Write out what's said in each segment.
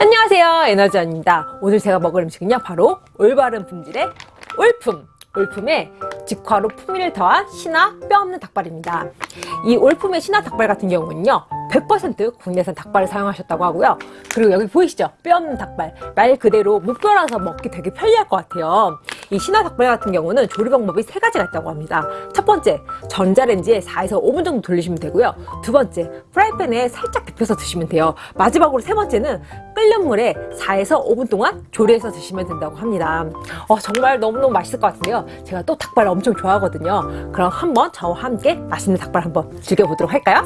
안녕하세요. 에너지원입니다. 오늘 제가 먹을 음식은요 바로 올바른 품질의 올품. 올품에 직화로 풍미를 더한 신화 뼈 없는 닭발입니다. 이 올품의 신화 닭발 같은 경우는요 100% 국내산 닭발을 사용하셨다고 하고요. 그리고 여기 보이시죠? 뼈 없는 닭발. 말 그대로 목뼈라서 먹기 되게 편리할 것 같아요 이 신화 닭발 같은 경우는 조리 방법이 세 가지가 있다고 합니다. 첫 번째 전자레인지에 4에서 5분 정도 돌리시면 되고요. 두 번째 프라이팬에 살짝 데펴서 드시면 돼요. 마지막으로 세 번째는 끓는 물에 4에서 5분 동안 조리해서 드시면 된다고 합니다. 어, 정말 너무너무 맛있을 것 같은데요. 제가 또 닭발 엄청 좋아하거든요. 그럼 한번 저와 함께 맛있는 닭발 한번 즐겨보도록 할까요?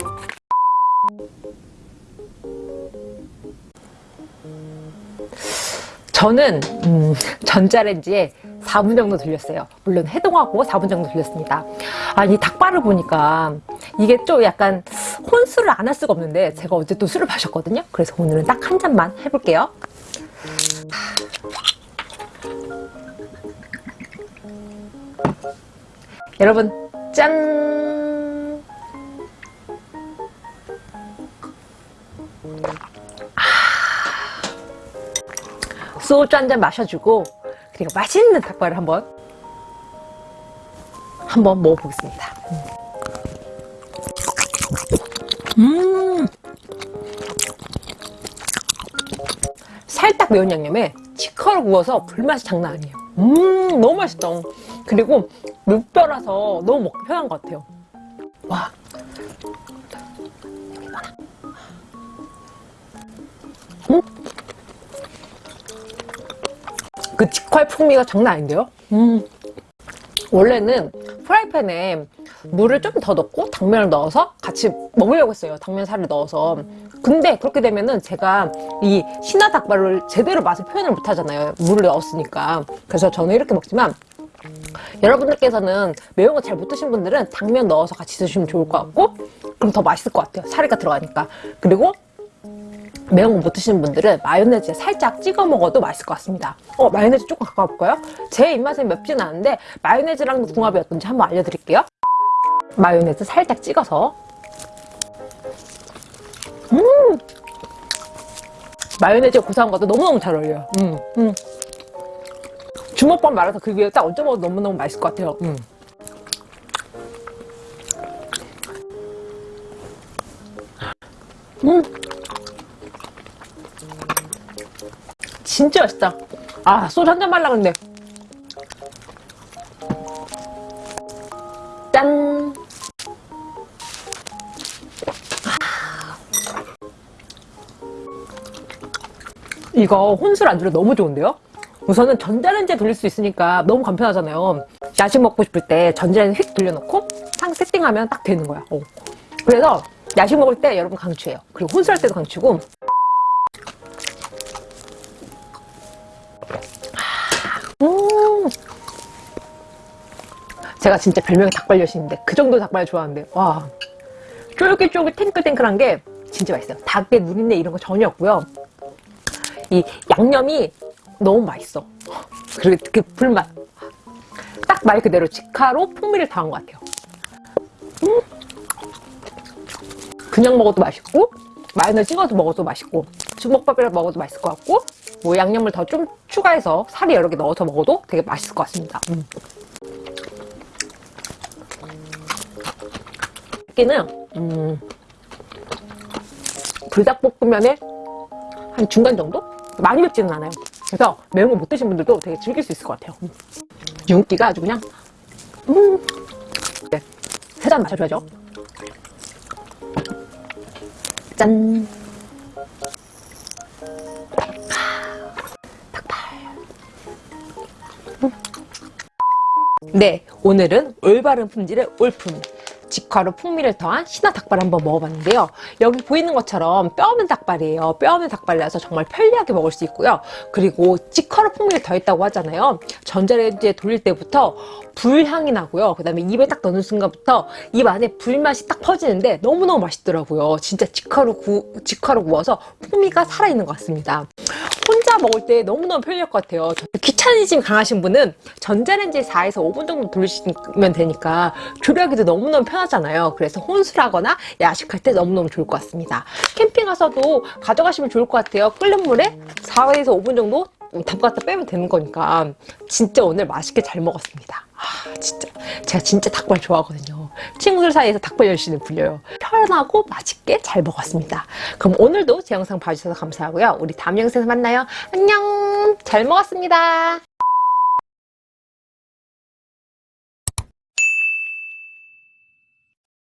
저는 음, 전자레인지에 4분 정도 돌렸어요. 물론 해동하고 4분 정도 돌렸습니다. 아 이 닭발을 보니까 이게 좀 약간 혼술을 안 할 수가 없는데 제가 어제 또 술을 마셨거든요. 그래서 오늘은 딱 한 잔만 해볼게요. 여러분 짠! 소주 한 잔 마셔주고 그리고 맛있는 닭발을 한번 한번 먹어보겠습니다. 음 살짝 매운 양념에 치커를 구워서 불맛이 장난 아니에요. 음 너무 맛있다. 그리고 물뼈라서 너무 먹기 편한 것 같아요. 와 음? 그 직화의 풍미가 장난 아닌데요? 음. 원래는 프라이팬에 물을 좀 더 넣고 당면을 넣어서 같이 먹으려고 했어요 당면살을 넣어서 근데 그렇게 되면은 제가 이 신화 닭발을 제대로 맛을 표현을 못 하잖아요 물을 넣었으니까 그래서 저는 이렇게 먹지만 여러분들께서는 매운 거 잘 못 드신 분들은 당면 넣어서 같이 드시면 좋을 것 같고 그럼 더 맛있을 것 같아요 사리가 들어가니까 그리고 매운 거 못 드시는 분들은 마요네즈에 살짝 찍어 먹어도 맛있을 것 같습니다 어 마요네즈 조금 가까워 볼까요? 제 입맛에 맵진 않은데 마요네즈랑 궁합이 어떤지 한번 알려드릴게요 마요네즈 살짝 찍어서 음 마요네즈 고소한 것도 너무너무 잘 어울려요 음, 음. 주먹밥 말아서 그 위에 딱 얹어 먹어도 너무너무 맛있을 것 같아요 음. 음. 진짜 맛있다. 아 소주 한 잔 말라 그랬네. 짠. 이거 혼술 안주로 너무 좋은데요? 우선은 전자레인지에 돌릴 수 있으니까 너무 간편하잖아요. 야식 먹고 싶을 때 전자레인지 휙 돌려놓고 상 세팅하면 딱 되는 거야. 어. 그래서 야식 먹을 때 여러분 강추해요. 그리고 혼술할 때도 강추고 제가 진짜 별명이 닭발 여신인데 그 정도 닭발 좋아하는데 와. 쫄깃쫄깃 탱글탱글한 게 진짜 맛있어요. 닭의 누린내 이런 거 전혀 없고요. 이 양념이 너무 맛있어. 그리고 그 불맛. 딱 말 그대로 직화로 풍미를 더한 것 같아요. 음. 그냥 먹어도 맛있고 마요네즈 찍어서 먹어도 맛있고 주먹밥이랑 먹어도 맛있을 것 같고 뭐 양념을 더 좀 추가해서 살이 여러 개 넣어서 먹어도 되게 맛있을 것 같습니다. 음. 여기는 음, 불닭볶음면의 한 중간 정도? 많이 맵지는 않아요 그래서 매운 거 못 드신 분들도 되게 즐길 수 있을 것 같아요 음. 윤기가 아주 그냥 음. 네, 세잔 마셔줘야죠 짠 네, 오늘은 올바른 품질의 올품 직화로 풍미를 더한 신화 닭발 한번 먹어봤는데요. 여기 보이는 것처럼 뼈 없는 닭발이에요. 뼈 없는 닭발이라서 정말 편리하게 먹을 수 있고요. 그리고 직화로 풍미를 더했다고 하잖아요. 전자레인지에 돌릴 때부터 불향이 나고요. 그 다음에 입에 딱 넣는 순간부터 입 안에 불맛이 딱 퍼지는데 너무너무 맛있더라고요. 진짜 직화로, 구, 직화로 구워서 풍미가 살아있는 것 같습니다. 먹을 때 너무너무 편리할 것 같아요. 저- 귀차니즘 강하신 분은 전자레인지에 4에서 5분 정도 돌리시면 되니까 조리하기도 너무너무 편하잖아요. 그래서 혼술하거나 야식할 때 너무너무 좋을 것 같습니다. 캠핑 가서도 가져가시면 좋을 것 같아요. 끓는 물에 4에서 5분 정도 담갔다 빼면 되는 거니까 진짜 오늘 맛있게 잘 먹었습니다. 아 진짜 제가 진짜 닭발 좋아하거든요. 친구들 사이에서 닭발 열심히 불려요. 편하고 맛있게 잘 먹었습니다. 그럼 오늘도 제 영상 봐주셔서 감사하고요. 우리 다음 영상에서 만나요. 안녕 잘 먹었습니다.